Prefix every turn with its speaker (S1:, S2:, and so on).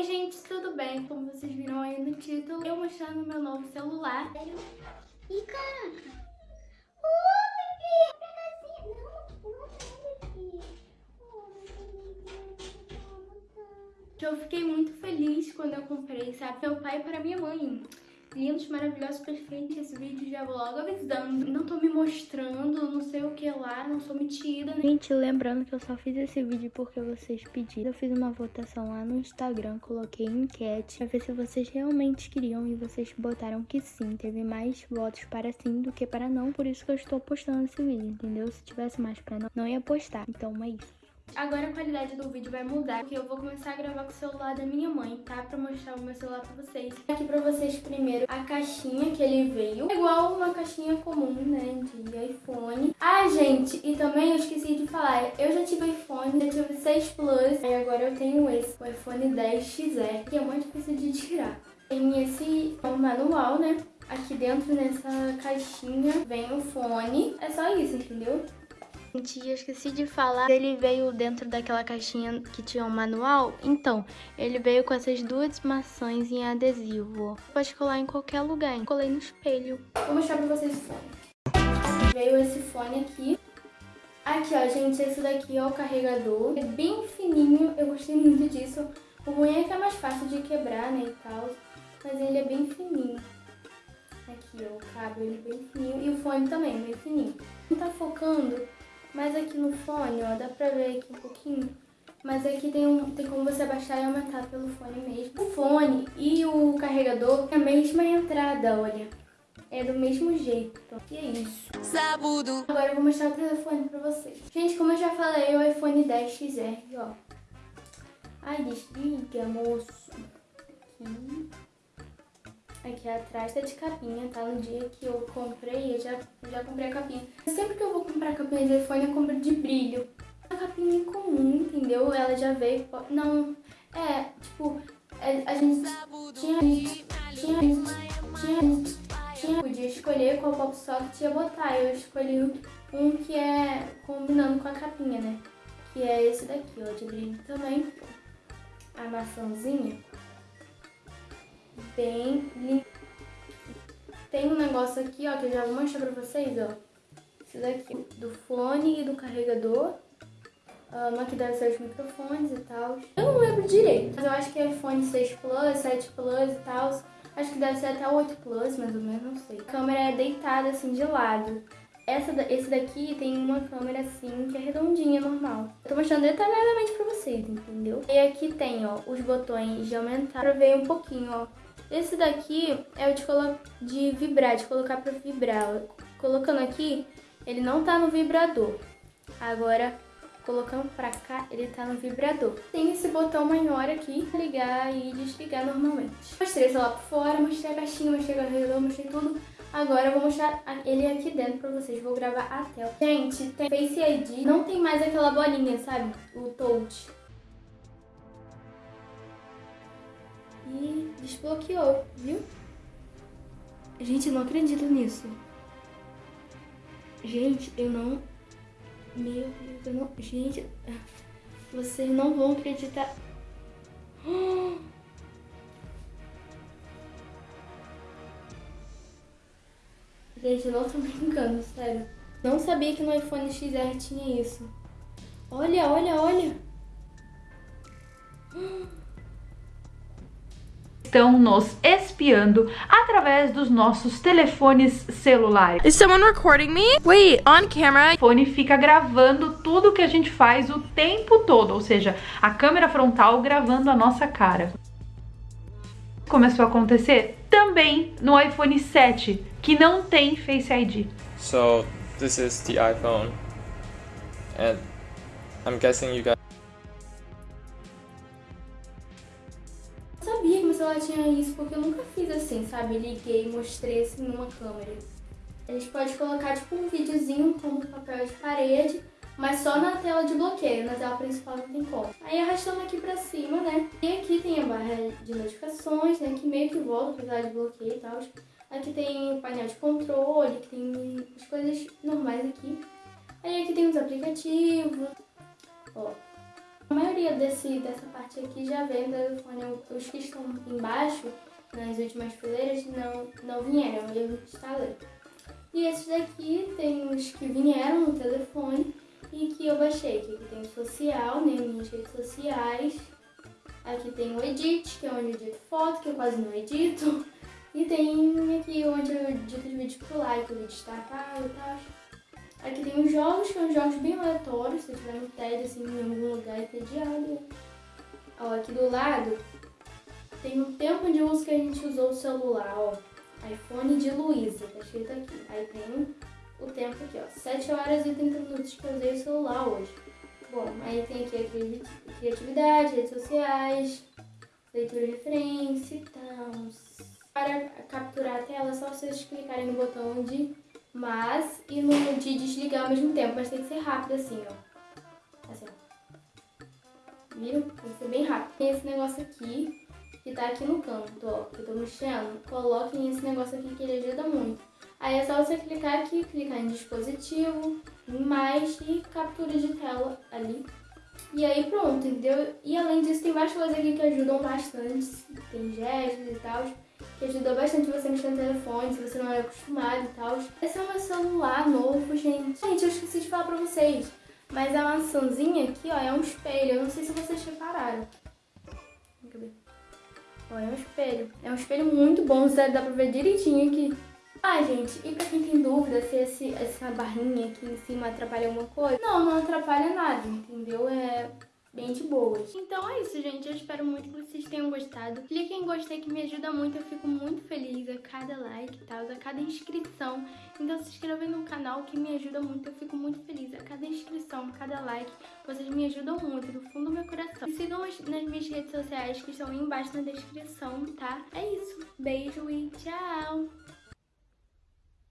S1: Oi gente, tudo bem? Como vocês viram aí no título, eu mostrando meu novo celular.
S2: Ih, caraca.
S1: Que eu fiquei muito feliz quando eu comprei, sabe? Meu pai para minha mãe lindos, maravilhosos, perfeitos. Esse vídeo já vou logo avisando. Não tô me mostrando, não sei o que lá, não sou metida. Gente, lembrando que eu só fiz esse vídeo porque vocês pediram. Eu fiz uma votação lá no Instagram, coloquei enquete pra ver se vocês realmente queriam e vocês botaram que sim. Teve mais votos para sim do que para não, por isso que eu estou postando esse vídeo, entendeu? Se tivesse mais para não, não ia postar. Então é isso. Agora a qualidade do vídeo vai mudar, porque eu vou começar a gravar com o celular da minha mãe, tá? Pra mostrar o meu celular pra vocês. Aqui pra vocês primeiro a caixinha que ele veio. É igual uma caixinha comum, né, de iPhone. Ah, gente, e também eu esqueci de falar, eu já tive iPhone, já tive 6 Plus, e agora eu tenho esse, o iPhone 10 XR, que é muito difícil de tirar. Tem esse manual, né? Aqui dentro nessa caixinha vem o fone. É só isso, entendeu? Gente, eu esqueci de falar, ele veio dentro daquela caixinha que tinha um manual. Então, ele veio com essas duas maçãs em adesivo. Pode colar em qualquer lugar, hein? Colei no espelho. Vou mostrar pra vocês o fone. Veio esse fone aqui. Aqui, ó, gente, esse daqui é o carregador. É bem fininho, eu gostei muito disso. O ruim é que é mais fácil de quebrar, né, e tal. Mas ele é bem fininho. Aqui, ó, o cabo, ele é bem fininho. E o fone também, bem fininho. Não tá focando, mas aqui no fone, ó, dá pra ver aqui um pouquinho. Mas aqui tem, um, tem como você abaixar e aumentar pelo fone mesmo. O fone e o carregador é a mesma entrada, olha. É do mesmo jeito. E é isso. Sabudo. Agora eu vou mostrar o telefone pra vocês. Gente, como eu já falei, o iPhone 10XR, ó. Ai, desliga, moço. Aqui. Aqui atrás tá de capinha, tá? No dia que eu comprei, eu já, já comprei a capinha. Sempre que eu vou comprar capinha de iPhone, eu compro de brilho. A capinha comum, entendeu? Ela já veio... Não, é, tipo, é, a, gente tinha... Tinha... Tinha... Tinha... Podia escolher qual pop socket ia botar. Eu escolhi um que é combinando com a capinha, né? Que é esse daqui, ó, de brilho também. A maçãzinha bem lindo. Tem um negócio aqui, ó, que eu já vou mostrar pra vocês, ó. Esse daqui, do fone e do carregador. Um, aqui deve ser os microfones e tal. Eu não lembro direito, mas eu acho que é iPhone 6 Plus, 7 Plus e tal. Acho que deve ser até o 8 Plus, mais ou menos, não sei. A câmera é deitada assim de lado. Essa, esse daqui tem uma câmera assim, que é redondinha, normal. Eu tô mostrando detalhadamente pra vocês, entendeu? E aqui tem, ó, os botões de aumentar pra ver um pouquinho, ó. Esse daqui é o de, de vibrar, de colocar pra vibrar. Colocando aqui, ele não tá no vibrador. Agora, colocando pra cá, ele tá no vibrador. Tem esse botão maior aqui, ligar e desligar normalmente. Mostrei esse lá por fora, mostrei a caixinha, mostrei o carregador, mostrei tudo. Agora eu vou mostrar ele aqui dentro pra vocês, vou gravar a tela. Gente, tem Face ID, não tem mais aquela bolinha, sabe? O touch. E desbloqueou, viu? Gente, eu não acredito nisso. Gente, eu não... Meu Deus, eu não... Gente, vocês não vão acreditar. Gente, eu não tô brincando, sério. Não sabia que no iPhone XR tinha isso. Olha, olha, olha.
S3: estão nos espiando através dos nossos telefones celulares.
S4: Is someone recording me? Wait, on camera.
S3: O fone fica gravando tudo que a gente faz o tempo todo, ou seja, a câmera frontal gravando a nossa cara. Começou a acontecer também no iPhone 7, que não tem Face ID.
S5: So, this is the iPhone. And I'm guessing you guys
S1: ela tinha isso, porque eu nunca fiz assim, sabe? Liguei e mostrei assim numa câmera. A gente pode colocar tipo um videozinho como papel de parede, mas só na tela de bloqueio, na tela principal não tem como. Aí arrastando aqui pra cima, né? E aqui tem a barra de notificações, né? Que meio que volta pra tela de bloqueio e tal. Aqui tem o painel de controle, que tem as coisas normais aqui. Aí aqui tem os aplicativos, ó. A maioria desse, dessa parte aqui já vem do telefone. Os que estão embaixo, nas últimas fileiras, não, não vieram, eu instalei. E esses daqui tem os que vieram no telefone e que eu baixei. Aqui tem o social, né, minhas redes sociais. Aqui tem o Edit, que é onde eu edito foto, que eu quase não edito. E tem aqui onde eu edito os vídeos por like, o vídeo destacado e tal. Aqui tem os jogos, que são jogos bem aleatórios, se tiver no TED, assim, em algum lugar entediado. Ó, aqui do lado tem o tempo de uso que a gente usou o celular, ó. iPhone de Luísa, tá escrito aqui. Aí tem o tempo aqui, ó. 7 horas e 30 minutos que eu usei o celular hoje. Bom, aí tem aqui a criatividade, redes sociais, leitura de referência e tal. Para capturar a tela, é só vocês clicarem no botão de mas e no de desligar ao mesmo tempo, mas tem que ser rápido assim, ó. Assim. Viram? Tem que ser bem rápido. Tem esse negócio aqui, que tá aqui no canto, ó, que eu tô mexendo. Coloquem esse negócio aqui que ele ajuda muito. Aí é só você clicar aqui, clicar em dispositivo, em mais e captura de tela ali. E aí pronto, entendeu? E além disso tem várias coisas aqui que ajudam bastante. Tem gestos e tal que ajudou bastante você mexer no telefone, se você não é acostumado e tal. Esse é o meu celular novo, gente. Gente, eu esqueci de falar pra vocês, mas a maçãzinha aqui, ó, é um espelho. Eu não sei se vocês repararam. Ó, é um espelho. É um espelho muito bom, dá pra ver direitinho aqui. Ah, gente, e pra quem tem dúvida se esse, essa barrinha aqui em cima atrapalha alguma coisa? Não, não atrapalha nada, entendeu? É bem de boas. Então é isso, gente. Eu espero muito que vocês tenham gostado. Clique em gostei que me ajuda muito. Eu fico muito feliz a cada like e tal, a cada inscrição. Então se inscreva no canal que me ajuda muito. Eu fico muito feliz a cada inscrição, a cada like. Vocês me ajudam muito, do fundo do meu coração. Me sigam nas minhas redes sociais que estão aí embaixo na descrição, tá? É isso. Beijo e tchau!